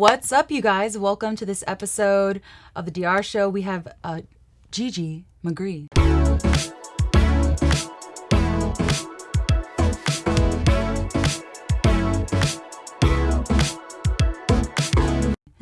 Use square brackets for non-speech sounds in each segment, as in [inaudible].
What's up, you guys? Welcome to this episode of the DR Show. We have uh, Gigi Magree.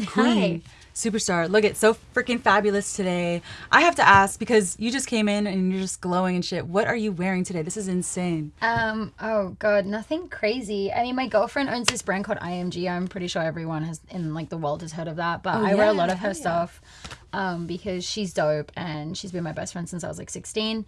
Queen, superstar. Look, it's so freaking fabulous today. I have to ask because you just came in and you're just glowing and shit. What are you wearing today? This is insane. Um, oh god, nothing crazy. I mean, my girlfriend owns this brand called IMG. I'm pretty sure everyone has in like the world has heard of that, but Oh, I wear a lot of her yeah. stuff um because she's dope and she's been my best friend since I was like 16.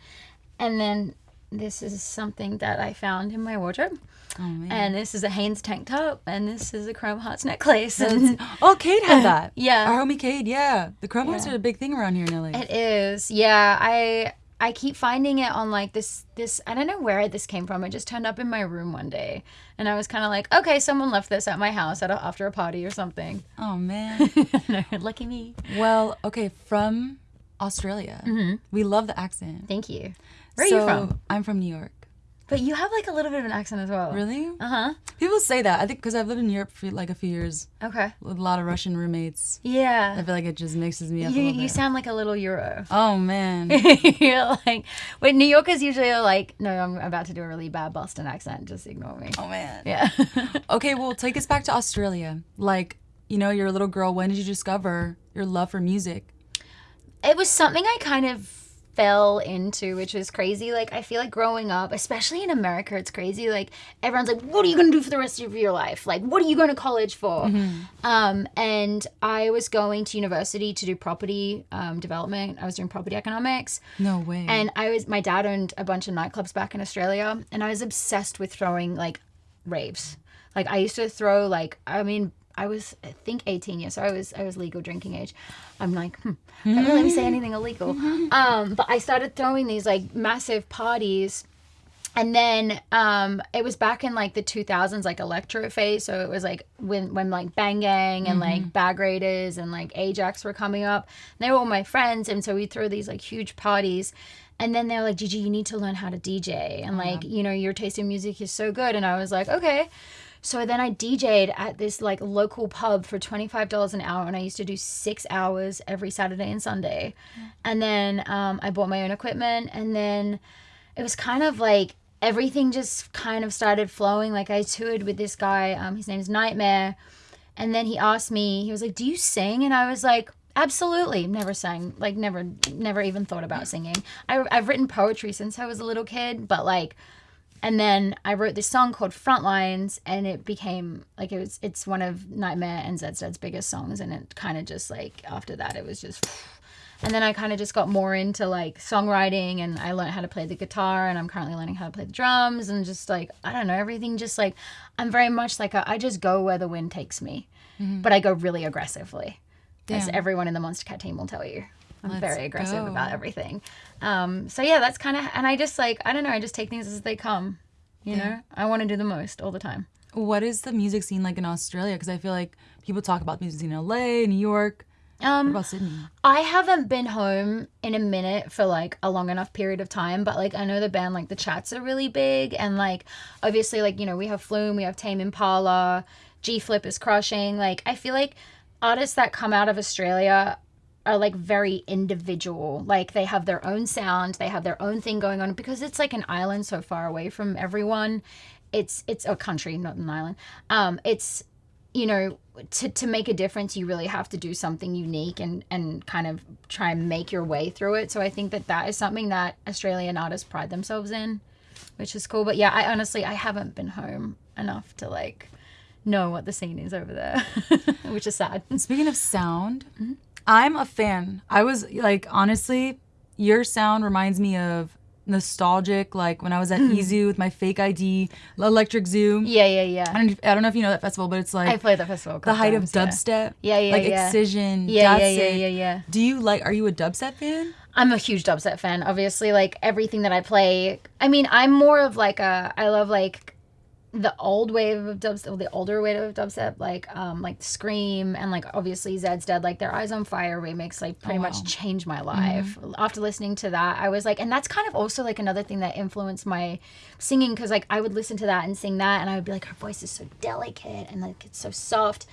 And then this is something that I found in my wardrobe. Oh man. And this is a Hanes tank top and this is a Chrome Hearts necklace and oh, Cade had [laughs] that. Yeah. Our homie Cade, yeah. The Chrome Hearts are a big thing around here in LA. It is. Yeah, I I keep finding it on like this this I don't know where this came from. It just turned up in my room one day. And I was kind of like, okay, someone left this at my house at a, after a party or something. oh man. [laughs] no, lucky me. well, okay, from Australia. Mm-hmm. We love the accent. Thank you. Where are So, you from? I'm from New York. But you have like a little bit of an accent as well. Really? Uh-huh. People say that. I think because I've lived in Europe for like a few years Okay. with a lot of Russian roommates. Yeah. I feel like it just mixes me up You a little you sound like a little Euro. oh man. [laughs] You're like when New Yorkers usually are like, no, I'm about to do a really bad Boston accent. Just ignore me. oh man. Yeah. [laughs] Okay, well, take us back to Australia. Like, you know, you're a little girl. When did you discover your love for music? it was something I kind of fell into, which was crazy. Like I feel like growing up, especially in America, it's crazy. Like everyone's like, "What are you gonna do for the rest of your life? Like, what are you going to college for?" Um, and I was going to university to do property um, development. I was doing property economics, No way. and I was my dad owned a bunch of nightclubs back in Australia, and I was obsessed with throwing like raves. Like I used to throw like I mean I was I think 18 years, so I was I was legal drinking age. I'm like, hmm, don't really let me say anything illegal. [laughs] Um, but I started throwing these like massive parties. And then um, it was back in like the 2000s, like electro phase. So it was like when when like Bang Gang and like Bag Raiders and like Ajax were coming up. And they were all my friends, and so we'd throw these like huge parties. And then they were like, Gigi, you need to learn how to DJ. And like, you know, your taste in music is so good. And I was like, okay. So then I DJ'd at this like local pub for $25 an hour and I used to do six hours every Saturday and Sunday. And then um, I bought my own equipment and then it was kind of like everything just kind of started flowing. Like I toured with this guy, um, his name's NGHTMRE. And then he asked me, he was like, Do you sing? And I was like, Absolutely. Never sang, like, never, never even thought about singing. I, I've written poetry since I was a little kid, but like, and then I wrote this song called Frontlines, and it became like it was. It's one of NGHTMRE and Zed's biggest songs, and it kind of just like after that, it was just. [sighs] And then I kind of just got more into like songwriting, and I learned how to play the guitar, and I'm currently learning how to play the drums, and just like I don't know, everything just like I'm very much like a, I just go where the wind takes me, mm-hmm. but I go really aggressively, as everyone in the Monstercat team will tell you. I'm Let's very aggressive go. about everything. Um, so yeah, that's kind of, and I just like, I don't know, I just take things as they come. You know, I want to do the most all the time. what is the music scene like in Australia? Because I feel like people talk about music scene in LA, New York. What Um, about Sydney? I haven't been home in a minute for like a long enough period of time, but like I know the band like the Chats are really big, and like obviously like you know we have Flume, we have Tame Impala, G Flip is crushing. Like I feel like artists that come out of Australia are like very individual. Like they have their own sound, they have their own thing going on because it's like an island so far away from everyone. It's it's a country, not an island. Um, it's you know to, to make a difference you really have to do something unique and and kind of try and make your way through it so i think that that is something that australian artists pride themselves in which is cool but yeah i honestly i haven't been home enough to like know what the scene is over there [laughs] which is sad Speaking of sound, Mm-hmm. I'm a fan. I was like, honestly, your sound reminds me of nostalgic, like when I was at hmm. EZoo with my fake ID, Electric Zoo. Yeah yeah yeah I don't, I don't know if you know that festival, but it's like i played the festival the height of times, yeah. dubstep. Yeah, yeah, like yeah. Excision. yeah yeah yeah yeah yeah Do you like? Are you a dubstep fan? I'm a huge dubstep fan. Obviously, like everything that I play. I mean, I'm more of like a. I love like the old wave of dubstep, the older wave of dubstep, like um like Skream and like obviously Zeds Dead, like their Eyes on Fire remix, like pretty Oh, much changed my life. After listening to that, I was like, and that's kind of also like another thing that influenced my singing because like I would listen to that and sing that, and I would be like, her voice is so delicate and like it's so soft.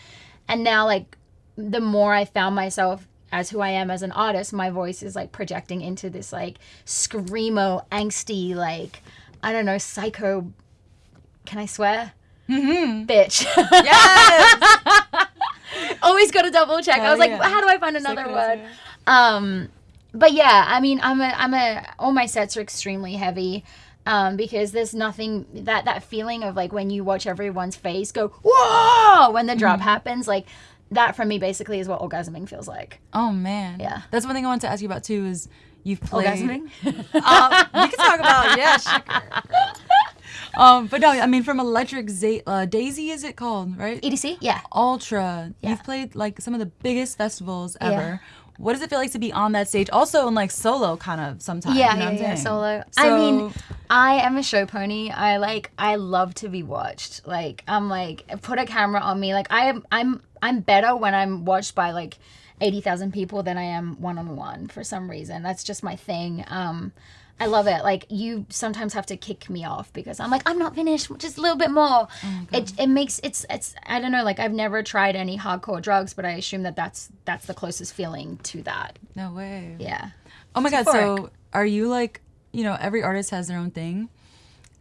and now like the more I found myself as who I am as an artist, my voice is like projecting into this like screamo, angsty, like I don't know, psycho. Can I swear? Mm-hmm. Bitch. Yes. [laughs] Always got to double check. I was like, yeah. how do I find another crazy. word? Um, but yeah, I mean, I'm a, I'm a. All my sets are extremely heavy. Um, because there's nothing that that feeling of like when you watch everyone's face go whoa when the Mm-hmm. drop happens like that for me basically is what orgasming feels like oh man. Yeah. That's one thing I wanted to ask you about too. Is you've played. orgasming [laughs] Uh, we can talk about yeah. [laughs] [laughs] Um, but no, I mean from Electric Z- uh, Daisy, is it called right? edc yeah Ultra. Yeah. You've played like some of the biggest festivals ever. Yeah. What does it feel like to be on that stage? Also in like solo kind of sometimes. yeah you know yeah, yeah solo i mean i am a show pony i like i love to be watched like i'm like put a camera on me like i am i'm i'm better when i'm watched by like 80,000 people than i am one-on-one for some reason that's just my thing um I love it. Like you sometimes have to kick me off because I'm like I'm not finished, just a little bit more. Oh it it makes it's it's I don't know. Like I've never tried any hardcore drugs, but I assume that that's that's the closest feeling to that. No way. Yeah. Oh my god, euphoric. so are you like, you know, every artist has their own thing.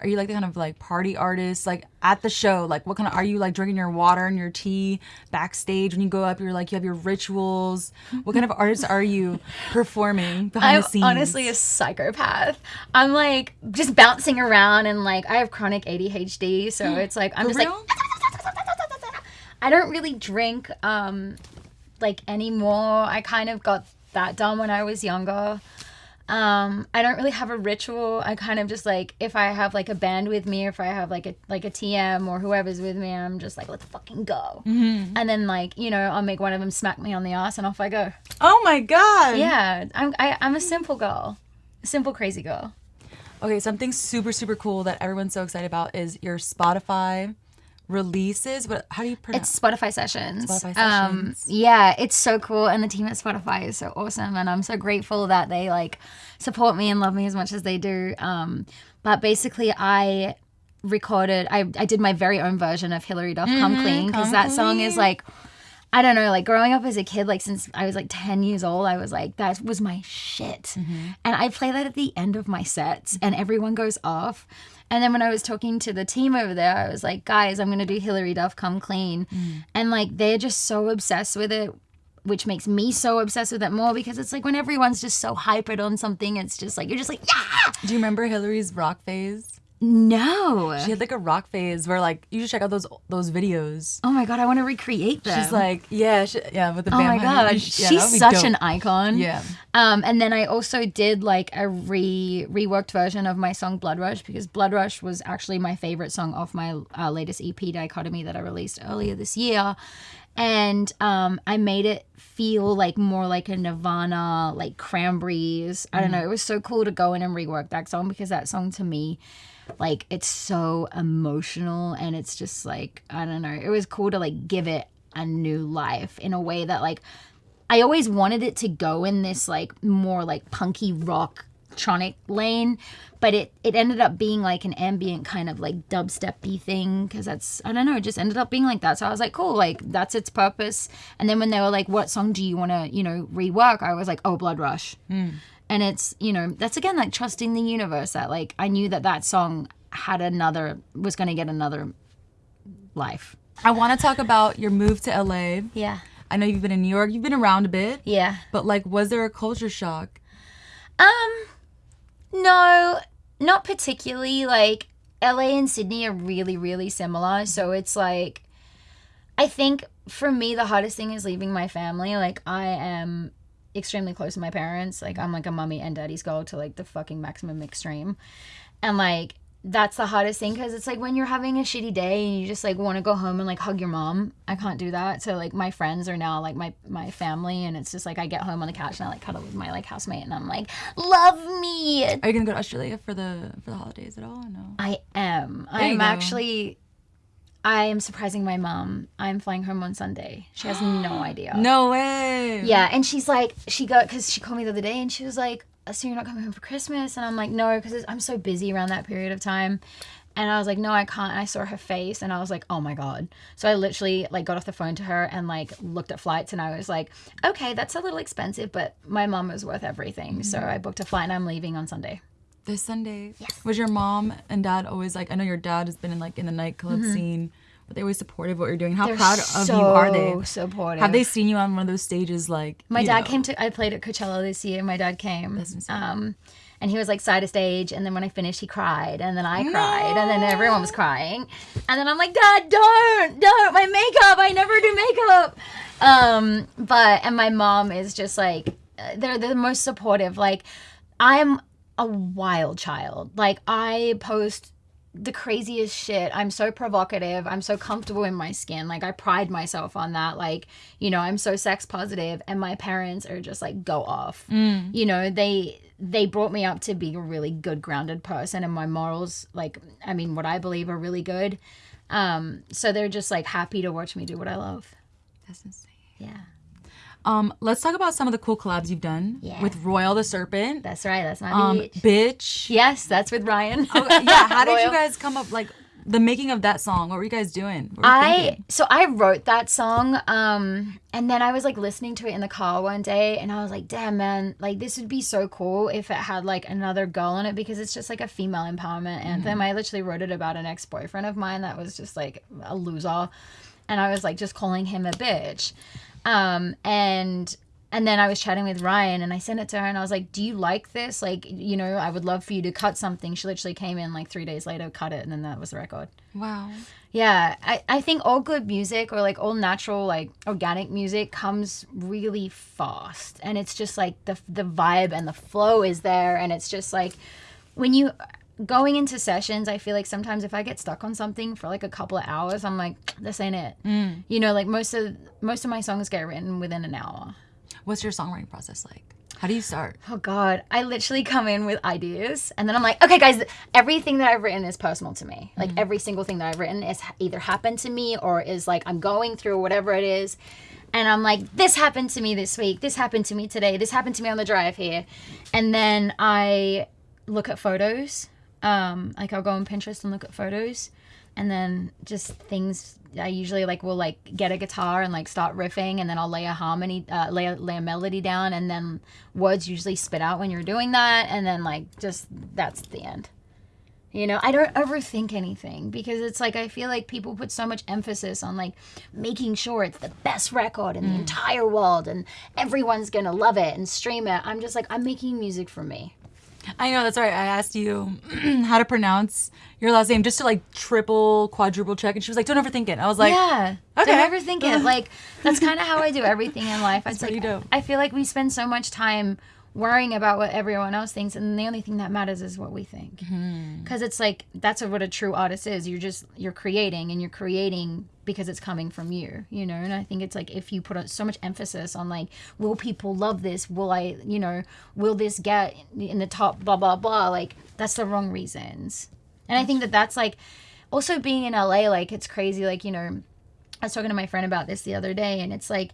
Are you like the kind of like party artist, like at the show? Like, what kind of are you like drinking your water and your tea backstage when you go up? You're like, you have your rituals. What kind of [laughs] artist are you performing behind I'm the scenes? honestly a psychopath. I'm like just bouncing around and like I have chronic ADHD, so [gasps] it's like I'm For just real? like [laughs] I don't really drink um like anymore. I kind of got that done when I was younger. Um, I don't really have a ritual. I kind of just like if I have like a band with me, or if I have like a like a TM or whoever's with me, I'm just like let's fucking go. Mm-hmm. And then like you know I'll make one of them smack me on the ass and off I go. oh my god. Yeah, I'm I, I'm a simple girl, a simple crazy girl. Okay, something super super cool that everyone's so excited about is your Spotify releases. What? How do you pronounce? It's Spotify sessions. Spotify Um, sessions. yeah, it's so cool, and the team at Spotify is so awesome, and I'm so grateful that they like support me and love me as much as they do. Um, but basically, I recorded. I I did my very own version of Hilary Duff "Come Clean" because that song is like. I don't know, like growing up as a kid, like since I was like 10 years old, I was like, that was my shit. And I play that at the end of my sets, and everyone goes off. And then when I was talking to the team over there, I was like, guys, I'm going to do Hilary Duff Come Clean. Mm. And like, they're just so obsessed with it, which makes me so obsessed with it more because it's like when everyone's just so hypered on something, it's just like, you're just like, yeah. do you remember Hilary's rock phase? No. She had like a rock phase where like you should check out those those videos. oh my God, I want to recreate them. She's like, yeah, she, yeah, with the Oh band. my god, yeah, she's such dope. an icon. Yeah. Um, and then I also did like a re reworked version of my song Blood Rush because Blood Rush was actually my favorite song off my uh, latest EP Dichotomy that I released earlier this year. And um, I made it feel like more like a Nirvana, like Cranberries. I don't know. It was so cool to go in and rework that song because that song to me, like, it's so emotional and it's just like, I don't know. It was cool to like give it a new life in a way that like I always wanted it to go in this like more like punky rock tronic lane, but it it ended up being like an ambient kind of like dubstepy thing because that's I don't know, it just ended up being like that. So I was like, cool, like that's its purpose. And then when they were like, what song do you want to you know rework? I was like, oh, Blood Rush. Hmm. And it's you know that's again like trusting the universe that like I knew that that song had another was going to get another life. I want to talk about your move to LA. Yeah. I know you've been in New York. You've been around a bit. Yeah. But like, was there a culture shock? Um, no, not particularly. Like LA and Sydney are really, really similar. So it's like, I think for me, the hardest thing is leaving my family. Like I am extremely close to my parents. Like I'm like a mommy and daddy's girl to like the fucking maximum extreme. And like, that's the hardest thing because it's like when you're having a shitty day and you just like want to go home and like hug your mom. I can't do that. So like my friends are now like my my family, and it's just like I get home on the couch and I like cuddle with my like housemate, and I'm like, love me. Are you gonna go to Australia for the for the holidays at all? Or no. I am. There I'm actually. I am surprising my mom. I'm flying home on Sunday. She has no [gasps] idea. No way. Yeah, and she's like, she got because she called me the other day, and she was like, oh, "So you're not coming home for Christmas?" And I'm like, "No, because I'm so busy around that period of time." And I was like, no, I can't. And I saw her face and I was like, oh my God. So I literally like got off the phone to her and like looked at flights and I was like, okay, that's a little expensive, but my mom is worth everything. So mm-hmm. I booked a flight and I'm leaving on Sunday. This Sunday. Was your mom and dad always like? I know your dad has been in like in the nightclub scene, but they always supportive of what you're doing. How Mm-hmm. They're proud of you are they? so supportive. Have they seen you on one of those stages like? My dad know? came to. I played at Coachella this year. My dad came. Um, and he was like side of stage, and then when I finished, he cried, and then I cried, and then everyone was crying, and then I'm like, Dad, don't, don't, my makeup. I never do makeup. Um, but and my mom is just like, uh, they're the most supportive. Like, I'm a wild child. Like I post the craziest shit. I'm so provocative. I'm so comfortable in my skin. Like I pride myself on that. Like, you know, I'm so sex positive and my parents are just like go off. You know, they they brought me up to be a really good grounded person and my morals like I mean what I believe are really good. Um so they're just like happy to watch me do what I love. That's insane. Yeah. Um, let's talk about some of the cool collabs you've done Yeah. with Royal the Serpent, That's right. That's my um, bitch. bitch. Yes, that's with Ryan. yeah, how did you guys come up like the making of that song? What were you guys doing? What were you I thinking? so I wrote that song, um, and then I was like listening to it in the car one day, and I was like, "Damn, man! Like this would be so cool if it had like another girl on it because it's just like a female empowerment anthem." I literally wrote it about an ex boyfriend of mine that was just like a loser, and I was like just calling him a bitch, um, and and then I was chatting with Ryan and I sent it to her and I was like, Do you like this? Like, you know, I would love for you to cut something. She literally came in like three days later, cut it, and then that was the record. Wow. Yeah, I, I think all good music or like all natural, like organic music comes really fast. And it's just like the, the vibe and the flow is there. And it's just like when you going into sessions, I feel like sometimes if I get stuck on something for like a couple of hours, I'm like, this ain't it. Mm. You know, like most of most of my songs get written within an hour. What's your songwriting process like? How do you start? Oh God, I literally come in with ideas, and then I'm like, okay, guys, everything that I've written is personal to me. Like mm. every single thing that I've written is either happened to me or is like I'm going through whatever it is, and I'm like, this happened to me this week. This happened to me today. This happened to me on the drive here, and then I look at photos. Um, like I'll go on Pinterest and look at photos, and then just things I usually like will like get a guitar and like start riffing and then I'll lay a harmony uh, lay, a, lay a melody down and then words usually spit out when you're doing that and then like just that's the end. You know I don't overthink anything because it's like I feel like people put so much emphasis on like making sure it's the best record in the entire world and everyone's gonna love it and stream it. I'm just like I'm making music for me I know that's right. I asked you [clears throat] how to pronounce your last name just to like triple, quadruple check, and she was like, "Don't overthink it." I was like, yeah. okay. Don't overthink it. [laughs] Like that's kind of how I do everything in life. [laughs] It's pretty like dope. I feel like we spend so much time worrying about what everyone else thinks, and the only thing that matters is what we think. Mm-hmm. Because it's like that's what a true artist is. You're just you're creating, and you're creating because it's coming from you. You know. And I think it's like if you put so much emphasis on like, will people love this? Will I? You know, will this get in the top? Blah blah blah. Like that's the wrong reasons. And I think that that's like also being in LA, like it's crazy. Like, you know, I was talking to my friend about this the other day, and it's like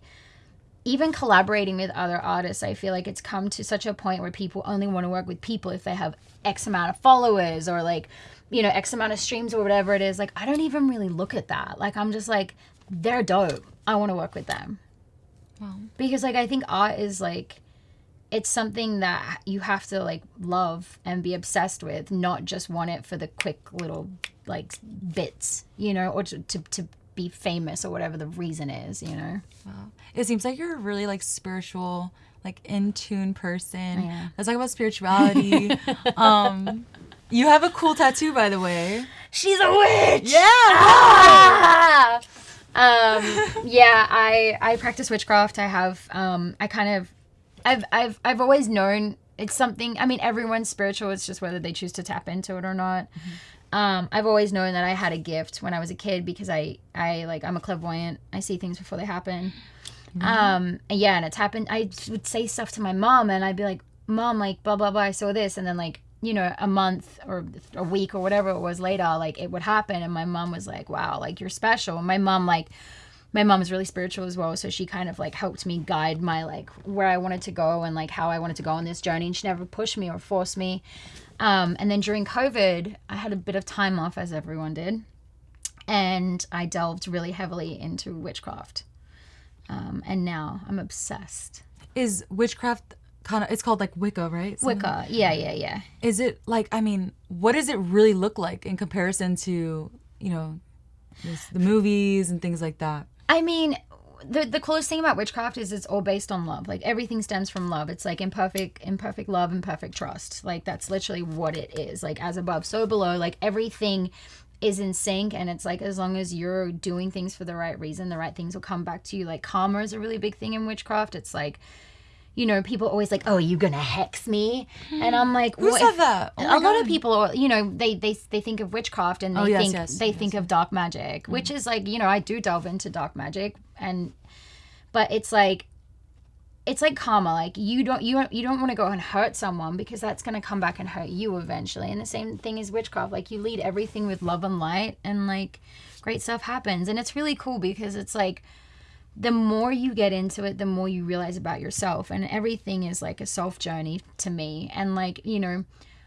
even collaborating with other artists, I feel like it's come to such a point where people only want to work with people if they have X amount of followers or like, you know, X amount of streams or whatever it is. Like, I don't even really look at that. Like, I'm just like, they're dope. I want to work with them. Wow. Because, like, I think art is like, it's something that you have to like love and be obsessed with, not just want it for the quick little like bits, you know, or to, to, to be famous or whatever the reason is, you know. Wow. It seems like you're a really like spiritual, like in tune person. Yeah. Let's talk about spirituality. [laughs] um, you have a cool tattoo, by the way. She's a witch. Yeah. Ah! um, yeah, I I practice witchcraft. I have um, I kind of, I've I've I've always known it's something. I mean, everyone's spiritual. It's just whether they choose to tap into it or not. Um, I've always known that I had a gift when I was a kid because I I like I'm a clairvoyant. I see things before they happen. Um, and yeah, and it's happened. I would say stuff to my mom, and I'd be like, "Mom, like blah blah blah, I saw this," and then like you know a month or a week or whatever it was later, like it would happen, and my mom was like, "Wow, like you're special." And my mom like my mom is really spiritual as well, so she kind of like helped me guide my like where I wanted to go and like how I wanted to go on this journey. And she never pushed me or forced me. Um, and then during COVID, I had a bit of time off, as everyone did, and I delved really heavily into witchcraft. Um, and now I'm obsessed. Is witchcraft kind of? It's called like Wicca, right? Something- Wicca, yeah, yeah, yeah. Is it like? I mean, what does it really look like in comparison to you know, this, the movies and things like that? I mean, the the coolest thing about witchcraft is it's all based on love. Like everything stems from love. It's like imperfect imperfect love and perfect trust. Like that's literally what it is. Like as above, so below. Like everything is in sync and it's like as long as you're doing things for the right reason, the right things will come back to you. Like karma is a really big thing in witchcraft. It's like you know, people always like, "Oh, are you gonna hex me?" And I'm like, Who said that? Oh a lot of people, you know, they they they think of witchcraft and they Oh, yes, think yes, they yes. think of dark magic, mm. which is like, you know, I do delve into dark magic and but it's like it's like karma like you don't you don't you don't want to go and hurt someone because that's going to come back and hurt you eventually and the same thing is witchcraft like you lead everything with love and light and like great stuff happens and it's really cool because it's like the more you get into it the more you realize about yourself and everything is like a self journey to me and like you know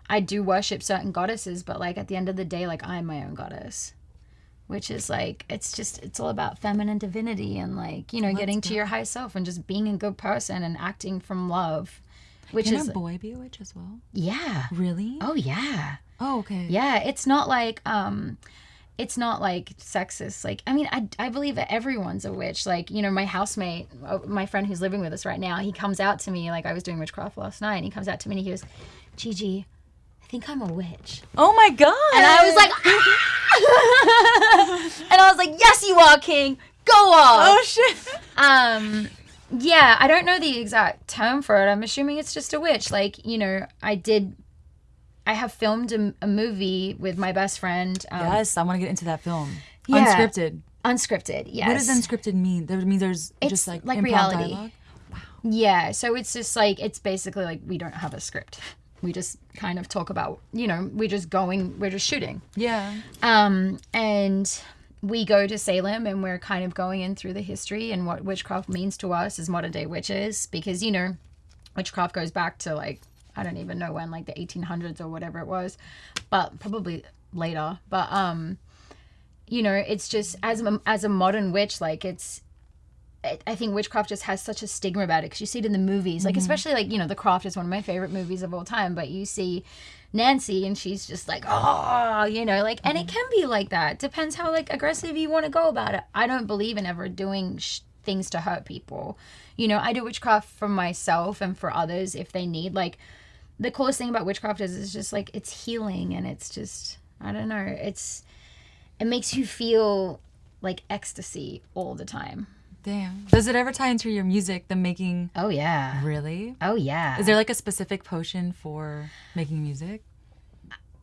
i do worship certain goddesses but like at the end of the day like i'm my own goddess which is like it's just it's all about feminine divinity and like you know getting to your high self and just being a good person and acting from love which Can is a boy be a witch as well? yeah Really? oh yeah Oh, okay. yeah it's not like um it's not like sexist like i mean i, I believe that everyone's a witch like you know my housemate uh, my friend who's living with us right now he comes out to me like i was doing witchcraft last night and he comes out to me and he goes gigi i think i'm a witch Oh my god. and I was like, [laughs] "Ah!" and I was like, yes, you are, King. Go off. oh shit. Um, yeah, I don't know the exact term for it. I'm assuming it's just a witch. Like, you know, I did. I have filmed a, a movie with my best friend. Um, Yes, I want to get into that film. Yeah. Unscripted. Unscripted, yes. What does unscripted mean? That means there's It's just like like reality. dialogue. Yeah, so it's just like it's basically like we don't have a script. We just kind of talk about, you know, we're just going, we're just shooting. Yeah. Um, and we go to Salem and we're kind of going in through the history and what witchcraft means to us as modern day witches because, you know, witchcraft goes back to like, I don't even know when, like the 1800s or whatever it was, but probably later. But, um, you know, it's just as a, as a modern witch, like it's, I- think witchcraft just has such a stigma about it because you see it in the movies, like especially like you know, The Craft is one of my favorite movies of all time. But you see Nancy and she's just like, oh, you know, like, and it can be like that. Depends how like aggressive you want to go about it. I don't believe in ever doing sh- things to hurt people. You know, I do witchcraft for myself and for others if they need. Like, the coolest thing about witchcraft is it's just like it's healing and it's just I don't know, it's it makes you feel like ecstasy all the time. Damn. Does it ever tie into your music, the making? Oh yeah. Really? Oh yeah. Is there like a specific potion for making music?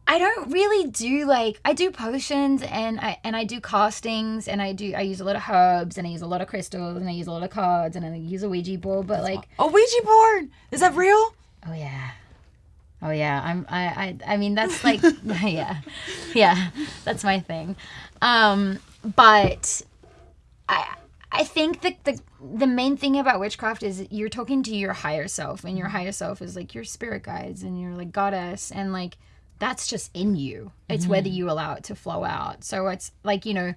I don't really do like I do potions and I and I do castings and I do I use a lot of herbs and I use a lot of crystals and I use a lot of cards and I use a Ouija board but like a Ouija board. Is that real? oh yeah. Oh yeah, I'm I I I mean that's like [laughs] [laughs] yeah. Yeah. That's my thing. Um but I I think that the the main thing about witchcraft is you're talking to your higher self and your higher self is like your spirit guides and your like goddess and like that's just in you. It's whether you allow it to flow out. So it's like, you know,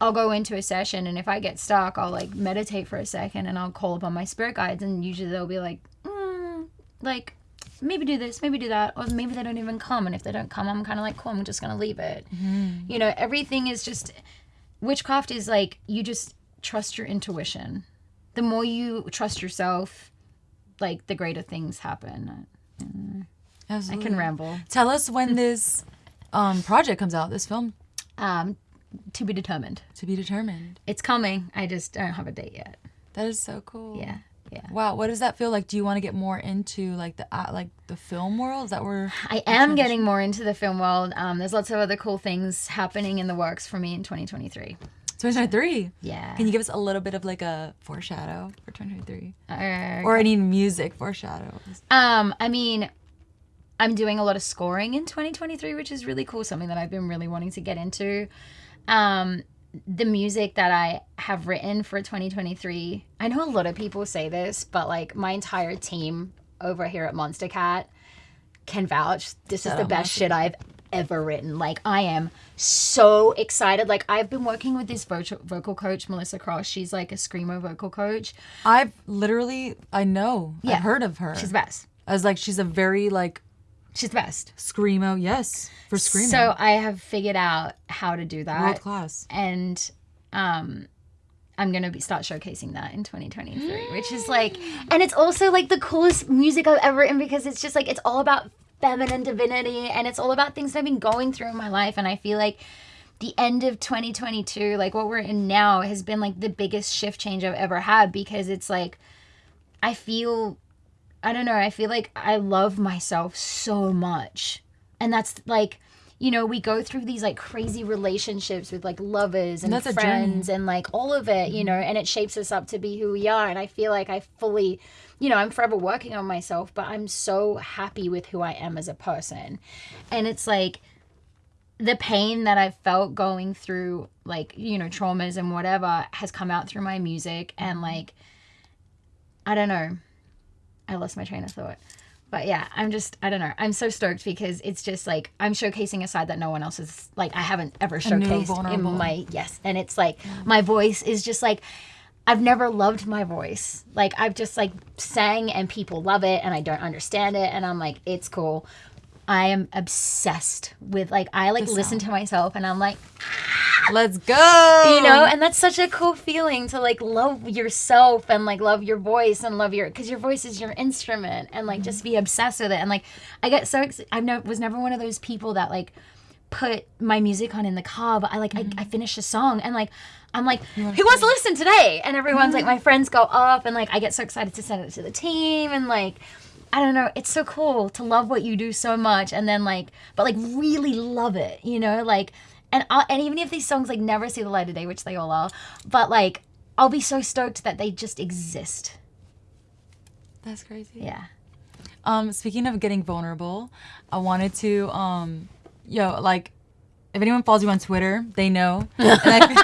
I'll go into a session and if I get stuck, I'll like meditate for a second and I'll call upon my spirit guides and usually they'll be like, mm, like maybe do this, maybe do that, or maybe they don't even come. And if they don't come, I'm kind of like, cool, I'm just gonna leave it. You know, everything is just witchcraft is like you just trust your intuition. The more you trust yourself, like the greater things happen. I can ramble. Tell us when this um, project comes out. This film Um, to be determined. to be determined. It's coming. I just don't have a date yet. That is so cool. Yeah, yeah. Wow. What does that feel like? Do you want to get more into like the uh, like the film world? Is that where? I am getting more into the film world. Um, there's lots of other cool things happening in the works for me in 2023. 2023. Yeah. Can you give us a little bit of like a foreshadow for 2023, Uh, or any music foreshadows? Um, I mean, I'm doing a lot of scoring in 2023, which is really cool. Something that I've been really wanting to get into. Um, the music that I have written for 2023, I know a lot of people say this, but like my entire team over here at Monstercat can vouch. This is the best shit I've ever written. Like I am so excited. Like I've been working with this vocal vocal coach, Melissa Cross. She's like a screamo vocal coach. I've literally, I know, Yeah. I've heard of her. She's the best. I was like, she's a very like She's the best. screamo. Yes, for screaming. So I have figured out how to do that. world class. and um I'm gonna be start showcasing that in 2023, which is like, [gasps] and it's also like the coolest music I've ever written because it's just like it's all about feminine divinity and it's all about things that I've been going through in my life, and I feel like the end of 2022, like what we're in now, has been like the biggest shift change I've ever had because it's like I feel, I don't know, I feel like I love myself so much, and that's like you know, we go through these like crazy relationships with like lovers and that's friends and like all of it, you know, and it shapes us up to be who we are. And I feel like I fully, you know, I'm forever working on myself, but I'm so happy with who I am as a person. And it's like the pain that I've felt going through, like, you know, traumas and whatever has come out through my music. And like, I don't know. I lost my train of thought. But yeah, I'm just I don't know. I'm so stoked because it's just like I'm showcasing a side that no one else is like I haven't ever showcased in my yes. And it's like my voice is just like I've never loved my voice. Like I've just like sang and people love it and I don't understand it and I'm like it's cool. I am obsessed with like I like listen to myself and I'm like Let's go. you know and that's such a cool feeling to like love yourself and like love your voice and love your because your voice is your instrument and like just be obsessed with it. And like i get so ex- i no, was never one of those people that like put my music on in the car but i like I, I finish a song and like i'm like who wants to listen today? And everyone's like my friends go off and like i get so excited to send it to the team and like I don't know. It's so cool to love what you do so much, and then like, but like really love it, you know, like, and I'll, and even if these songs like never see the light of day, which they all are, but like, I'll be so stoked that they just exist. That's crazy. Yeah. Um, speaking of getting vulnerable, I wanted to um, yo, like, if anyone follows you on Twitter, they know. [laughs] I'm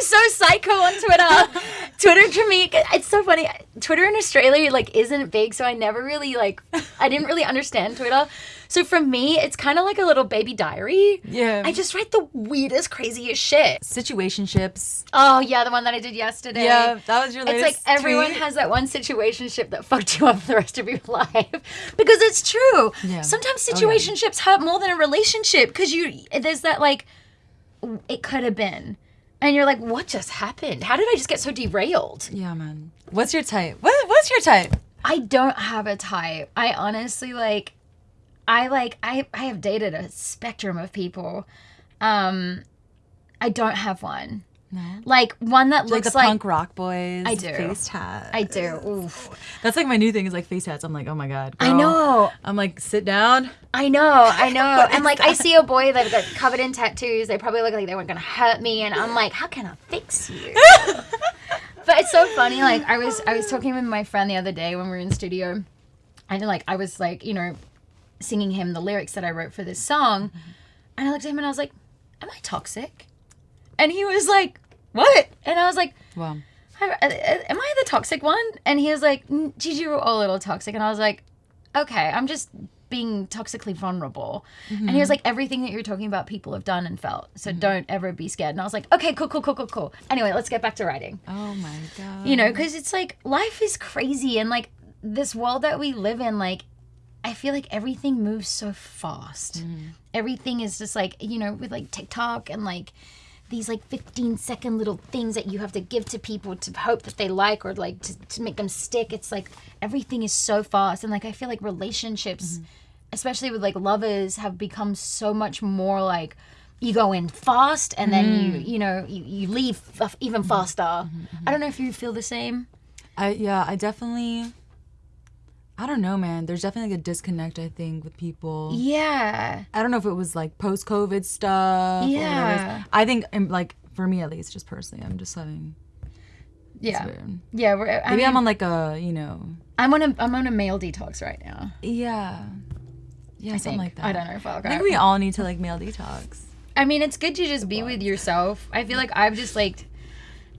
so psycho on Twitter. [laughs] Twitter to me, it's so funny. Twitter in Australia like isn't big, so I never really like. I didn't really understand Twitter. So for me, it's kind of like a little baby diary. yeah, I just write the weirdest, craziest shit. situationships. Oh yeah, the one that I did yesterday. Yeah, that was your It's latest. like everyone tweet. has that one situationship that fucked you up for the rest of your [laughs] life because it's true. Yeah. Sometimes Oh, yeah. situationships hurt more than a relationship because you there's that like it could have been, and you're like, what just happened? How did I just get so derailed? Yeah, man. What's your type? What What's your type? I don't have a type. I honestly like I like I I have dated a spectrum of people. Um I don't have one. No. Like one that Like looks the like, punk rock boys. I do. Face tat. I do. Oof. That's like my new thing is like face tats. I'm like, oh my god. I know. I'm like, sit down. I know, [laughs] I know. and like I see a boy that's got covered in tattoos. They probably look like they weren't gonna hurt me, and I'm like, how can I fix you? [laughs] but it's so funny. Like I was, I was talking with my friend the other day when we were in studio, and like I was like, you know, singing him the lyrics that I wrote for this song, mm-hmm. and I looked at him and I was like, "Am I toxic?" And he was like, "What?" And I was like, Wow. "Hi- uh, uh, am I the toxic one? And he was like, "Mm, Gigi, you're all a little toxic. And I was like, okay, I'm just being toxically vulnerable. And he was like, everything that you're talking about, people have done and felt. So don't ever be scared. And I was like, okay, cool, cool, cool, cool, cool. Anyway, let's get back to writing. Oh my god. You know, because it's like life is crazy. And like this world that we live in, like, I feel like everything moves so fast. Everything is just like, you know, with like TikTok and like these like 15 second little things that you have to give to people to hope that they like or like to, to make them stick. It's like everything is so fast. And like I feel like relationships, mm-hmm. especially with like lovers, have become so much more like you go in fast and then you, mm. you know, you, you leave f- even mm-hmm. faster. Mm-hmm. I don't know if you feel the same. I yeah, I definitely. I don't know, man. There's definitely like a disconnect. I think with people. Yeah. I don't know if it was like post COVID stuff. Yeah. I think um, like for me at least, just personally, I'm just having. Yeah. Yeah. We're, I Maybe mean, I'm on like a you know. I'm on a I'm on a male detox right now. Yeah. Yeah, I something think. like that. I don't know if I'll I think we all need to like male detox. I mean, it's good to just be with yourself. I feel like I've just like,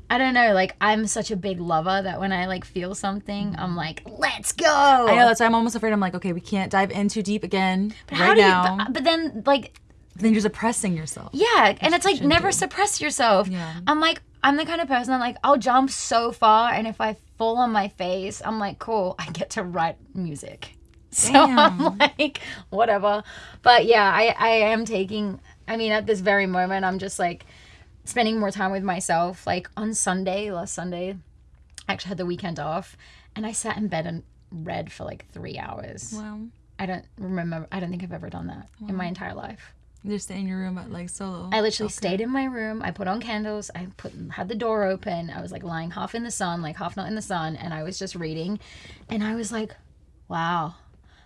I don't know, like I'm such a big lover that when I like feel something, I'm like, let's go. I know that's why I'm almost afraid. I'm like, okay, we can't dive in too deep again But right how do you? But, but then like then you're suppressing yourself. Yeah, and it's like shouldn't never do. suppress yourself. Yeah. I'm like I'm the kind of person I'm like I'll jump so far and if I fall on my face, I'm like cool, I get to write music. [laughs] So I'm like whatever. But yeah, I I am taking I mean at this very moment I'm just like spending more time with myself. Like on Sunday, last Sunday, I actually had the weekend off and I sat in bed and read for like 3 hours. Wow. I don't remember I don't think I've ever done that in my entire life. You just stay in your room at like solo. I literally stayed in my room. I put on candles. I put had the door open. I was like lying half in the sun, like half not in the sun, and I was just reading. And I was like, wow.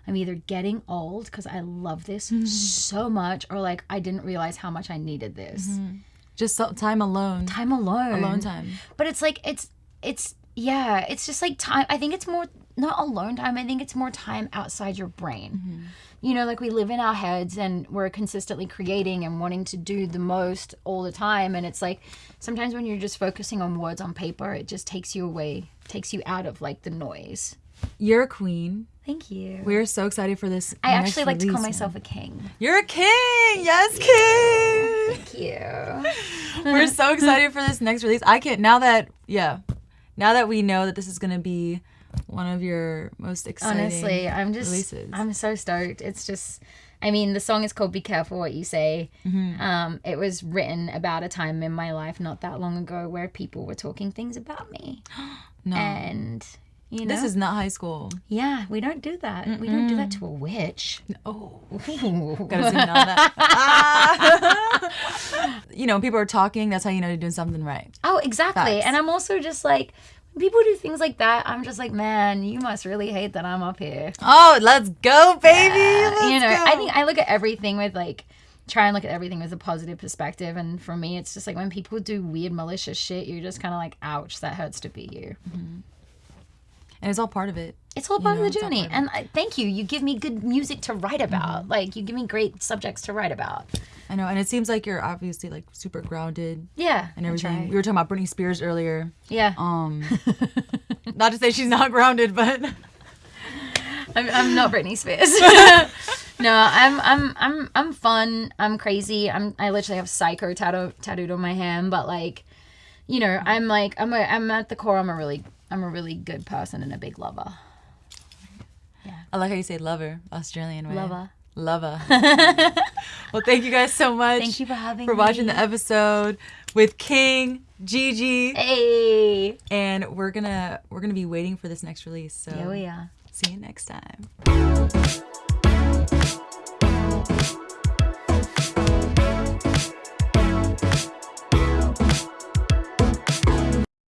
I'm either getting old because I love this mm-hmm. so much, or like I didn't realize how much I needed this. Mm-hmm. Just so- time alone. Time alone. Alone time. But it's like it's it's yeah, it's just like time. I think it's more not alone time. I think it's more time outside your brain. Mm-hmm. You know, like we live in our heads and we're consistently creating and wanting to do the most all the time. And it's like sometimes when you're just focusing on words on paper, it just takes you away, takes you out of like the noise. You're a queen. Thank you. We're so excited for this. I actually like to call myself a king. You're a king. Yes, king. Thank you. [laughs] We're so excited for this next release. I can't now that yeah, now that we know that this is gonna be one of your most exciting. Honestly, I'm just releases. I'm so stoked. It's just I mean, the song is called Be Careful What You Say. Mm-hmm. Um, it was written about a time in my life not that long ago where people were talking things about me. [gasps] no, And you know this is not high school. Yeah, we don't do that. We don't do that to a witch. Oh, [laughs] gotta zoom in on that. Ah. [laughs] you know, people are talking. That's how you know you're doing something right. Oh, exactly. Facts. And I'm also just like when people do things like that, I'm just like, man, you must really hate that I'm up here. Oh, let's go, baby. Let's you know, go. I think I look at everything with like try and look at everything with a positive perspective and for me it's just like when people do weird malicious shit you're just kind of like ouch that hurts to be you and it's all part of it. it's all part know, of the journey of and I, thank you you give me good music to write about like you give me great subjects to write about I know, and it seems like you're obviously like super grounded yeah and everything. We were talking about Britney Spears earlier. yeah Um, [laughs] not to say she's not grounded, but [laughs] I'm, I'm not Britney Spears. [laughs] no, I'm I'm I'm I'm fun. I'm crazy. I'm I literally have psycho tattoo tattooed on my hand, but like, you know, I'm like I'm a I'm at the core. I'm a really I'm a really good person and a big lover. Yeah. I like how you say lover, Australian way. Lover. Lover. [laughs] well, thank you guys so much. Thank you for having for watching me. the episode with King Gigi, Hey. and we're gonna we're gonna be waiting for this next release. So Yeah, we are. see you next time.